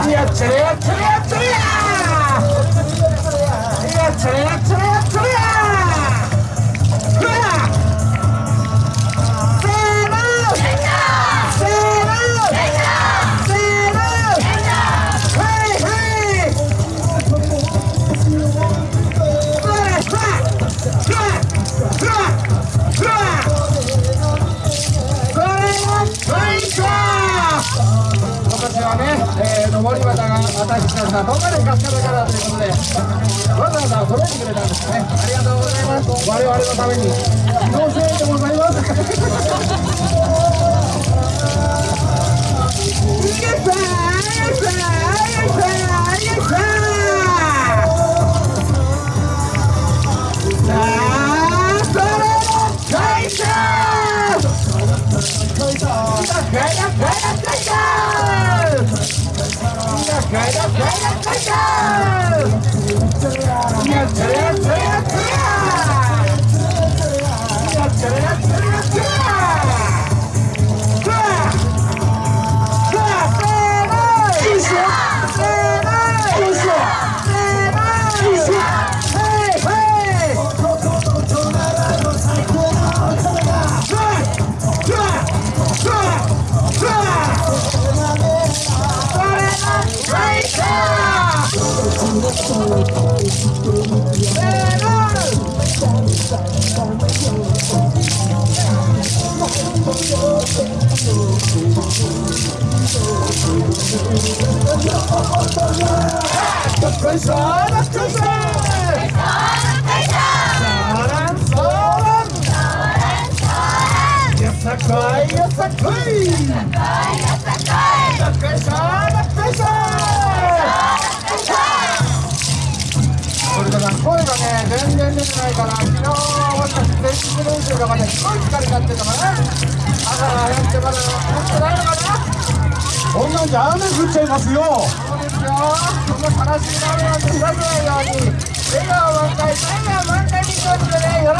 차례야 차례야 차례야 차례야 차례야 차례야 차례야 차례야 그러나 Oh ちゃれやふわせーのせーのせーのはいはいふわふわふわふわふわこれが最高今年はね、えー、登り旗が私たちがどんなにかす。かだからということでわざわざ届いてくれたんです。ねありがとうございます。我々のためにご声援でございます。いけさ开始开唱开唱开唱开 Krishna, Krishna, Yes, I cry, yes, I cry. Yes, I cry, yes, I cry. 全然出てないから昨日私前日練習とかですごい疲れちゃってるのかな朝やってまだ持ってないのかなこんなんじゃ雨降っちゃいますよ。そうですよ。この悲しい波を目指さないように。笑顔満開笑顔満開にとってねよろ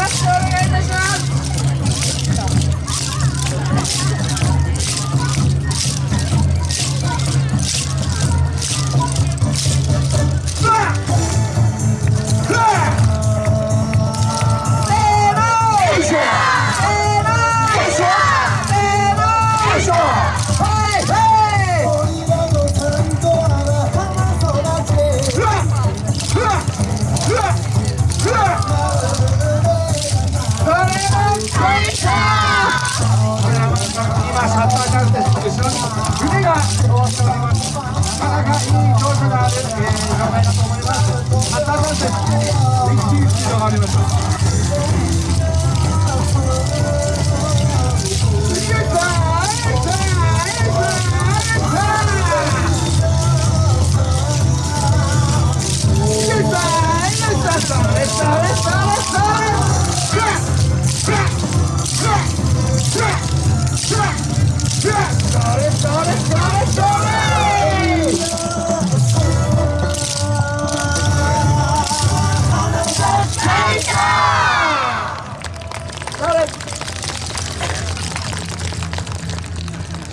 しくお願に腕が通っておりますなかなかいい調子が出る、えー、状態だと思いますシャッターチャンスです一気にスピードがあります。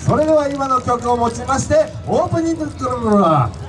それでは今の曲をもちましてオープニングクルーは